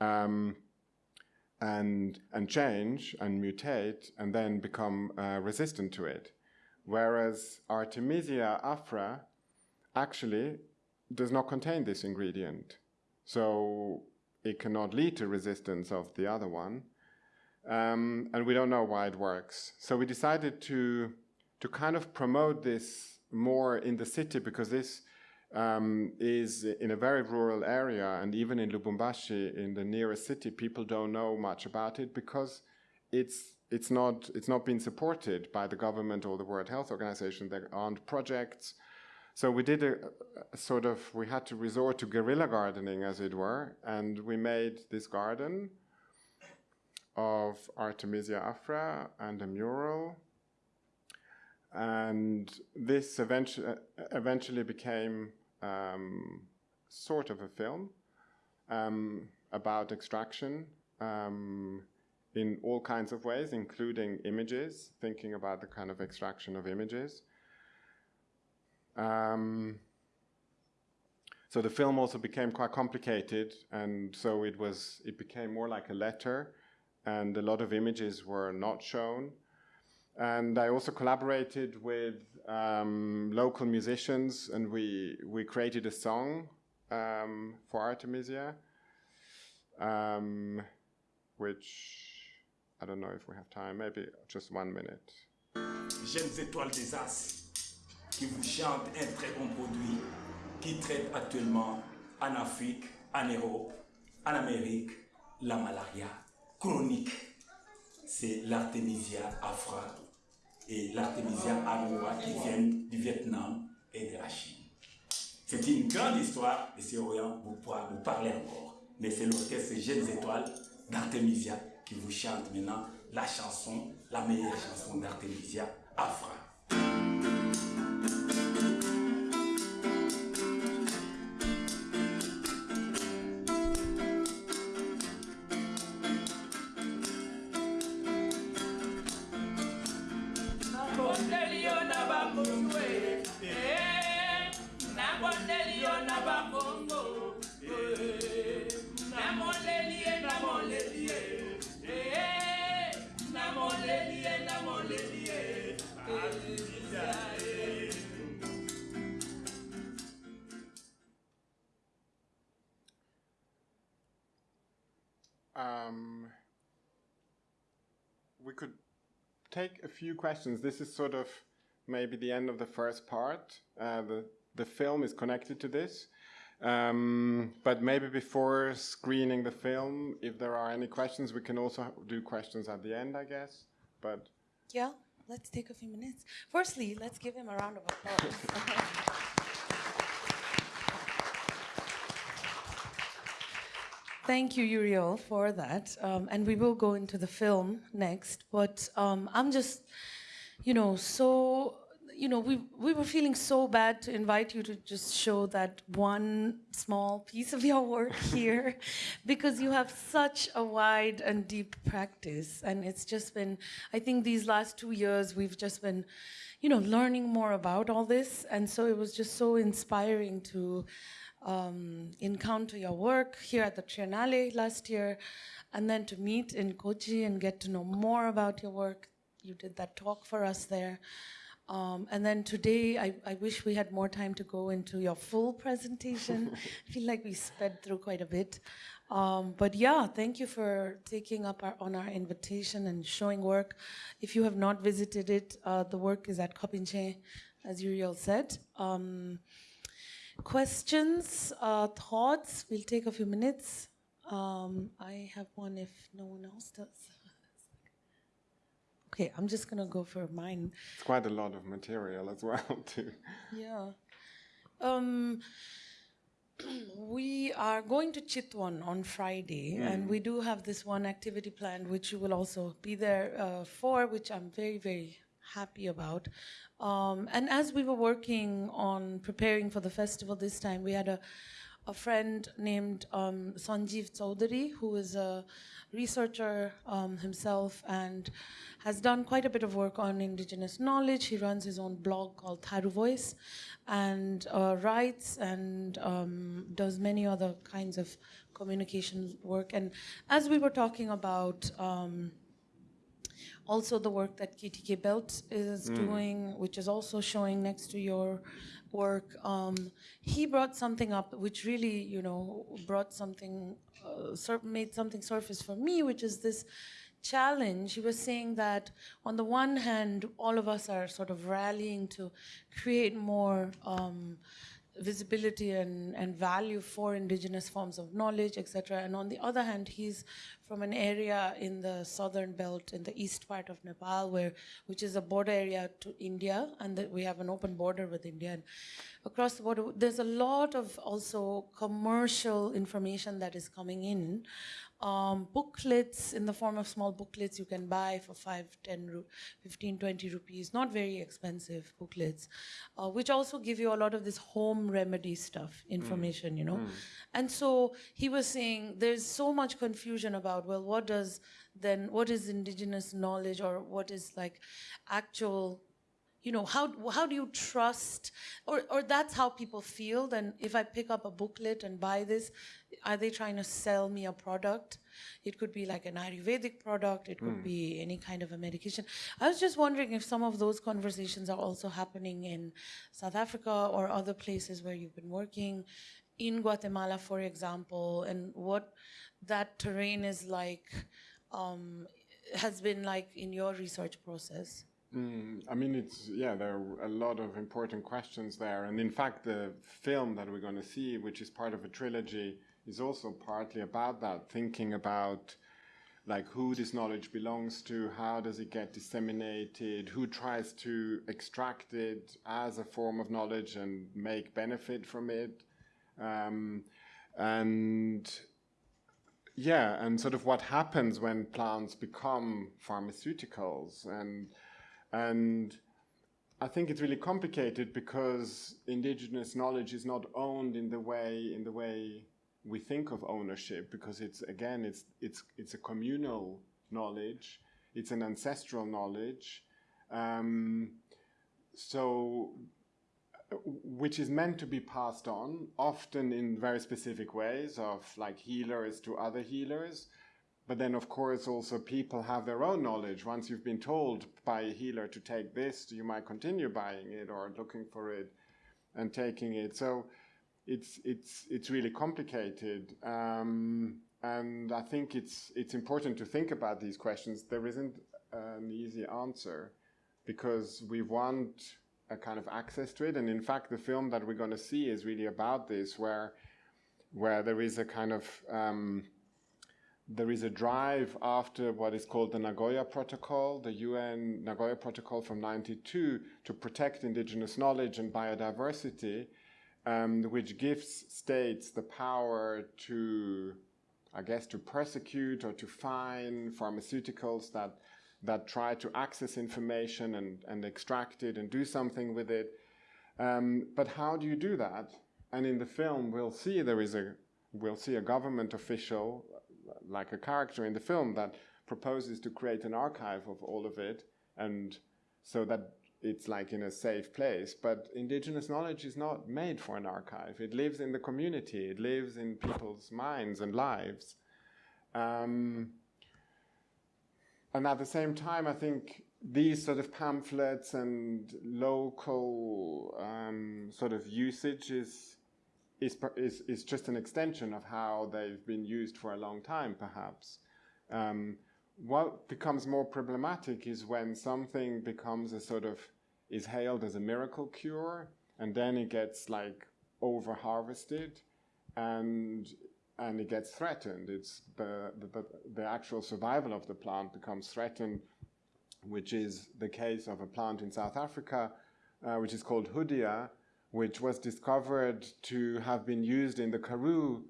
Speaker 1: Um, and and change and mutate and then become uh, resistant to it, whereas Artemisia afra actually does not contain this ingredient. So it cannot lead to resistance of the other one. Um, and we don't know why it works. So we decided to, to kind of promote this more in the city because this um, is in a very rural area. And even in Lubumbashi, in the nearest city, people don't know much about it because it's, it's, not, it's not been supported by the government or the World Health Organization. There aren't projects so we did a, a, sort of, we had to resort to guerrilla gardening, as it were, and we made this garden of Artemisia afra and a mural. And this eventually, eventually became um, sort of a film um, about extraction um, in all kinds of ways, including images, thinking about the kind of extraction of images. Um, so the film also became quite complicated, and so it was it became more like a letter, and a lot of images were not shown. And I also collaborated with um, local musicians, and we we created a song um, for Artemisia, um, which I don't know if we have time. Maybe just one minute.
Speaker 5: Jeunes étoiles des As. qui vous un très bon produit qui traite actuellement en Afrique, en Europe, en Amérique, la malaria chronique. C'est l'artémisia afra et l'artémisia aroa qui viennent du Vietnam et de la Chine. C'est une grande histoire et c'est Orient vous pourra vous parler encore. Mais c'est l'orchestre Jeunes Étoiles d'Artemisia qui vous chante maintenant la chanson, la meilleure chanson d'Artemisia Afra.
Speaker 1: Few questions. This is sort of maybe the end of the first part. Uh, the, the film is connected to this. Um, but maybe before screening the film, if there are any questions, we can also do questions at the end, I guess. But
Speaker 6: yeah, let's take a few minutes. Firstly, let's give him a round of applause. <laughs> Thank you, Uriel, for that. Um, and we will go into the film next. But um, I'm just, you know, so, you know, we, we were feeling so bad to invite you to just show that one small piece of your work <laughs> here because you have such a wide and deep practice. And it's just been, I think these last two years, we've just been, you know, learning more about all this. And so it was just so inspiring to um, encounter your work here at the Triennale last year, and then to meet in Kochi and get to know more about your work. You did that talk for us there. Um, and then today, I, I, wish we had more time to go into your full presentation. <laughs> I feel like we sped through quite a bit. Um, but yeah, thank you for taking up our, on our invitation and showing work. If you have not visited it, uh, the work is at Kopinche, as Uriel said. Um, questions, uh, thoughts? We'll take a few minutes. Um, I have one if no one else does. <laughs> Okay, I'm just gonna go for mine.
Speaker 1: It's quite a lot of material as <laughs> well, too.
Speaker 6: Yeah. Um, <clears throat> we are going to Chitwan on Friday, and we do have this one activity planned, which you will also be there uh, for, which I'm very, very happy about. Um, and as we were working on preparing for the festival this time, we had a a friend named um, Sanjeev Chaudhary, who is a researcher um, himself and has done quite a bit of work on indigenous knowledge. He runs his own blog called Tharu Voice and uh, writes and um, does many other kinds of communication work. And as we were talking about, um, also the work that KTK Belt is doing, which is also showing next to your work. Um, he brought something up which really, you know, brought something, uh, made something surface for me, which is this challenge. He was saying that on the one hand, all of us are sort of rallying to create more. Um, visibility and, and value for indigenous forms of knowledge, etc. And on the other hand, he's from an area in the southern belt, in the east part of Nepal, where which is a border area to India, and that we have an open border with India. And across the border, there's a lot of also commercial information that is coming in. Um, booklets in the form of small booklets you can buy for 5, 10, ru- 15, 20 rupees, not very expensive booklets, uh, which also give you a lot of this home remedy stuff, information, you know. And so he was saying there's so much confusion about, well, what does then, what is indigenous knowledge or what is like actual you know how how do you trust or or that's how people feel then if i pick up a booklet and buy this are they trying to sell me a product? It could be like an ayurvedic product. It could be any kind of a medication. I was just wondering if some of those conversations are also happening in south africa or other places where you've been working. In guatemala for example and what that terrain is like um, has been like in your research process.
Speaker 1: Mm, I mean, it's yeah. There are a lot of important questions there, and in fact, the film that we're going to see, which is part of a trilogy, is also partly about that. Thinking about like who this knowledge belongs to, how does it get disseminated, who tries to extract it as a form of knowledge and make benefit from it, um, and yeah, and sort of what happens when plants become pharmaceuticals and and I think it's really complicated because indigenous knowledge is not owned in the way in the way we think of ownership because it's again it's it's it's a communal knowledge it's an ancestral knowledge um, so which is meant to be passed on often in very specific ways of like healers to other healers but then, of course, also people have their own knowledge. Once you've been told by a healer to take this, you might continue buying it or looking for it and taking it. So it's it's it's really complicated, um, and I think it's it's important to think about these questions. There isn't an easy answer because we want a kind of access to it, and in fact, the film that we're going to see is really about this, where where there is a kind of um, there is a drive after what is called the Nagoya Protocol, the UN Nagoya Protocol from 92, to protect indigenous knowledge and biodiversity, um, which gives states the power to, I guess, to persecute or to fine pharmaceuticals that, that try to access information and, and extract it and do something with it. Um, but how do you do that? And in the film, we'll see there is a we'll see a government official like a character in the film that proposes to create an archive of all of it and so that it's like in a safe place but indigenous knowledge is not made for an archive. It lives in the community. It lives in people's minds and lives. Um, and at the same time i think these sort of pamphlets and local um, sort of usage is is, is, is just an extension of how they've been used for a long time, perhaps. Um, what becomes more problematic is when something becomes a sort of, is hailed as a miracle cure, and then it gets like over harvested, and and it gets threatened. It's the, the, the, actual survival of the plant becomes threatened, which is the case of a plant in South Africa, uh, which is called Hoodia, which was discovered to have been used in the Karoo,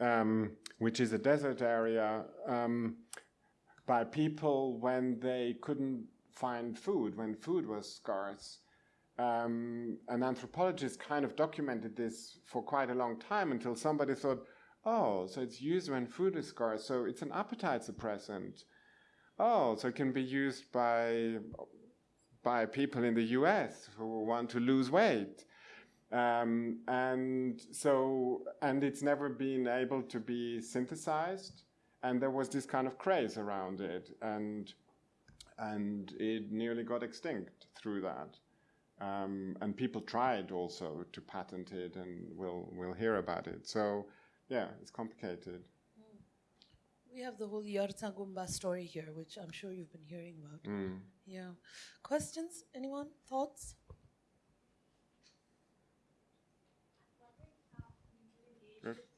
Speaker 1: um, which is a desert area, um, by people when they couldn't find food, when food was scarce. Um, an anthropologist kind of documented this for quite a long time until somebody thought, oh, so it's used when food is scarce, so it's an appetite suppressant. Oh, so it can be used by by people in the US who want to lose weight. Um, and so, and it's never been able to be synthesized. And there was this kind of craze around it. And, and it nearly got extinct through that. Um, and people tried also to patent it, and we'll, we'll hear about it. So, yeah, it's complicated.
Speaker 6: We have the whole Yarsagumba story here, which I'm sure you've been hearing about.
Speaker 1: Mm.
Speaker 6: Yeah. Questions? Anyone? Thoughts?
Speaker 7: different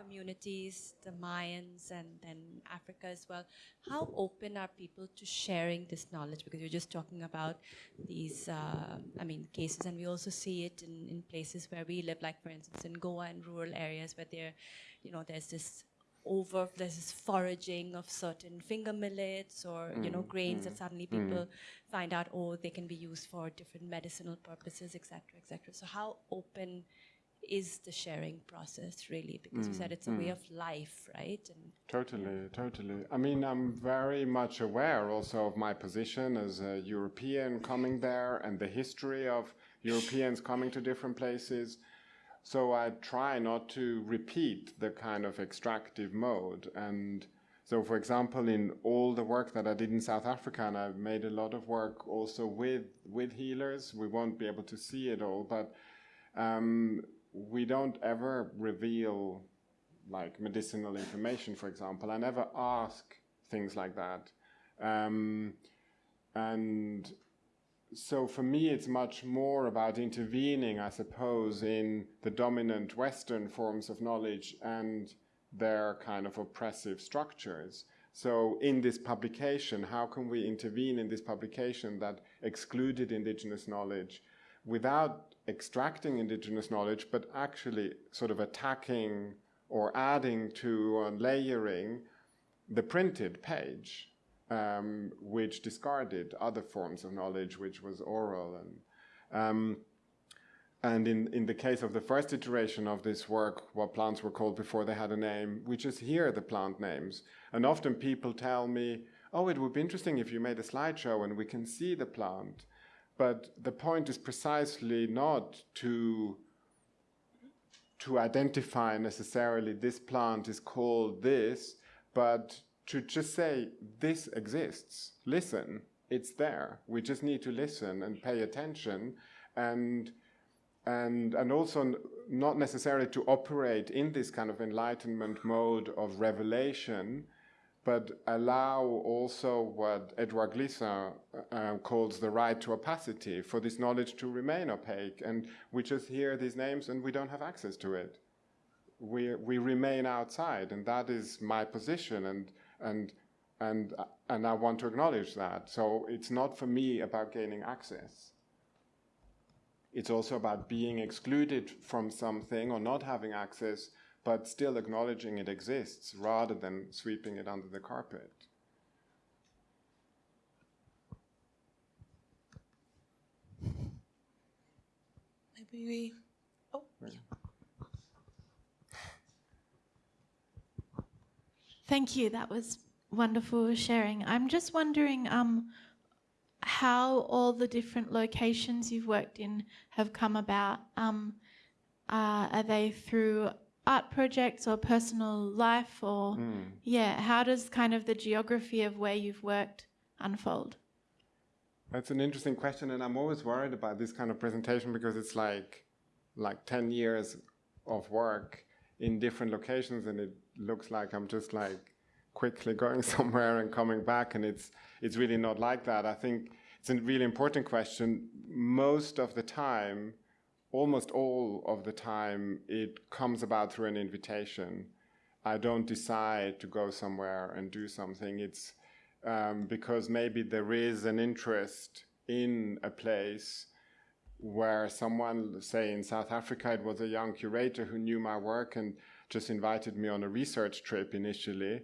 Speaker 7: communities, the Mayans and then Africa as well. How open are people to sharing this knowledge? Because you're just talking about these, uh, I mean, cases, and we also see it in, in places where we live, like for instance in Goa and rural areas where there, you know, there's this over there's this foraging of certain finger millets or you know mm, grains mm, that suddenly mm. people find out oh they can be used for different medicinal purposes etc etc so how open is the sharing process really because you said it's a way of life right and
Speaker 1: Totally, totally. I mean, I'm very much aware also of my position as a European coming there and the history of Europeans coming to different places. So I try not to repeat the kind of extractive mode. And so, for example, in all the work that I did in South Africa, and I've made a lot of work also with, with healers, we won't be able to see it all, but um, we don't ever reveal like medicinal information, for example. I never ask things like that. Um, and so for me, it's much more about intervening, I suppose, in the dominant Western forms of knowledge and their kind of oppressive structures. So in this publication, how can we intervene in this publication that excluded indigenous knowledge without extracting indigenous knowledge, but actually sort of attacking or adding to or layering the printed page, um, which discarded other forms of knowledge, which was oral. And, um, and in, in the case of the first iteration of this work, what plants were called before they had a name, we just hear the plant names. And often people tell me, oh, it would be interesting if you made a slideshow and we can see the plant. But the point is precisely not to to identify necessarily this plant is called this, but to just say this exists. Listen, it's there. We just need to listen and pay attention, and and and also not necessarily to operate in this kind of enlightenment mode of revelation, but allow also what Edouard Glissant uh, calls the right to opacity, for this knowledge to remain opaque. And we just hear these names and we don't have access to it. We, we remain outside, and that is my position, and, and, and, and I want to acknowledge that. So it's not for me about gaining access. It's also about being excluded from something or not having access but still acknowledging it exists rather than sweeping it under the carpet.
Speaker 6: Maybe we. Oh, yeah.
Speaker 8: Thank you. That was wonderful sharing. I'm just wondering um, how all the different locations you've worked in have come about. Um, uh, are they through art projects or personal life, or hmm. yeah? How does kind of the geography of where you've worked unfold?
Speaker 1: That's an interesting question, and I'm always worried about this kind of presentation because it's like, like 10 years of work in different locations, and it looks like I'm just like quickly going <laughs> somewhere and coming back, and it's it's really not like that. I think it's a really important question. Most of the time, almost all of the time it comes about through an invitation. I don't decide to go somewhere and do something. It's um, because maybe there is an interest in a place where someone, say in South Africa, it was a young curator who knew my work and just invited me on a research trip initially.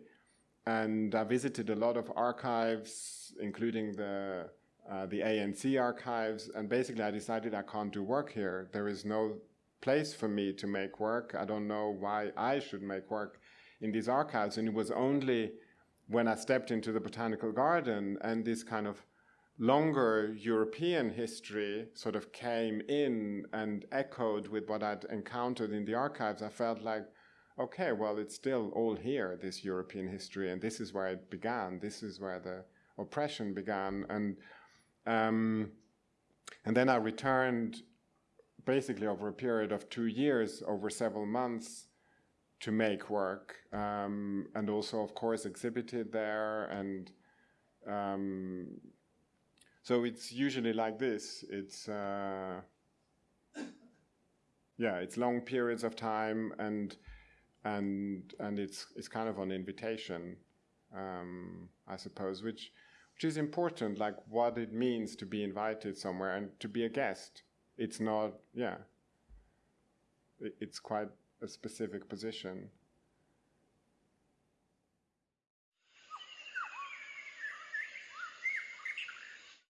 Speaker 1: And I visited a lot of archives, including the uh, the ANC archives, and basically I decided I can't do work here. There is no place for me to make work. I don't know why I should make work in these archives. And it was only when I stepped into the botanical garden and this kind of longer European history sort of came in and echoed with what I'd encountered in the archives, I felt like, okay, well, it's still all here, this European history, and this is where it began. This is where the oppression began. And um, and then I returned basically over a period of two years, over several months, to make work, um, and also, of course, exhibited there. And um, so it's usually like this. It's uh, yeah, it's long periods of time, and and and it's it's kind of an invitation, um, I suppose, which which is important, like what it means to be invited somewhere and to be a guest. It's not, yeah, it's quite a specific position.